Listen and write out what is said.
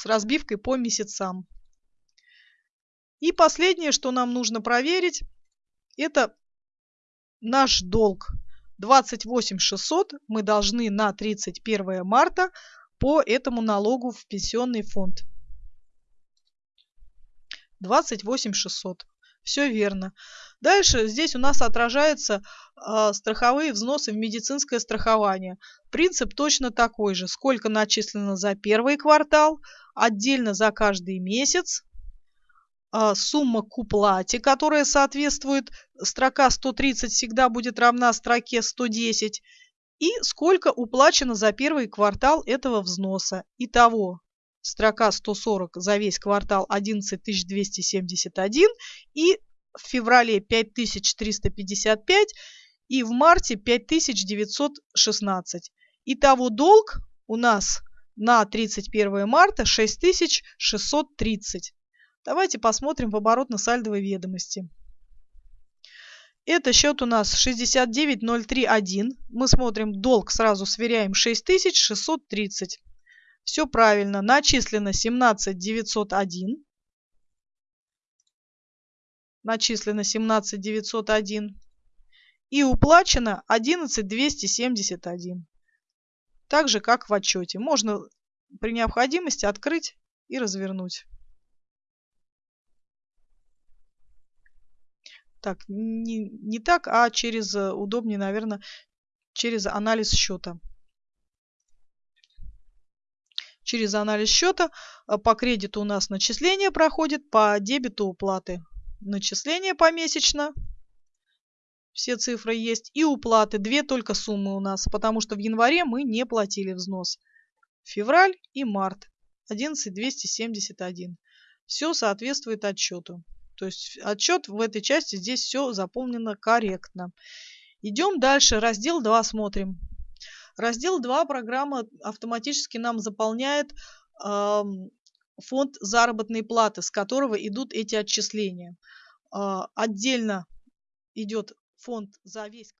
с разбивкой по месяцам. И последнее, что нам нужно проверить, это наш долг. 28 600 мы должны на 31 марта по этому налогу в пенсионный фонд. 28 600. Все верно. Дальше здесь у нас отражаются э, страховые взносы в медицинское страхование. Принцип точно такой же. Сколько начислено за первый квартал, отдельно за каждый месяц, а, сумма к уплате, которая соответствует, строка 130 всегда будет равна строке 110, и сколько уплачено за первый квартал этого взноса. Итого, строка 140 за весь квартал 11 271 и в феврале 5355 и в марте 5916. Итого долг у нас на 31 марта 6630. Давайте посмотрим в оборотно-сальдовой ведомости. Это счет у нас 69031. Мы смотрим долг, сразу сверяем 6630. Все правильно. Начислено 17901. Начислено 17901. И уплачено 11271. Так же, как в отчете. Можно при необходимости открыть и развернуть. Так, не, не так, а через, э, удобнее, наверное, через анализ счета. Через анализ счета э, по кредиту у нас начисление проходит, по дебету уплаты. Начисление помесячно. Все цифры есть. И уплаты. Две только суммы у нас, потому что в январе мы не платили взнос. Февраль и март. 11 271. Все соответствует отчету. То есть отчет в этой части здесь все заполнено корректно. Идем дальше. Раздел 2 смотрим. Раздел 2 программа автоматически нам заполняет э, фонд заработной платы, с которого идут эти отчисления. Э, отдельно идет фонд за весь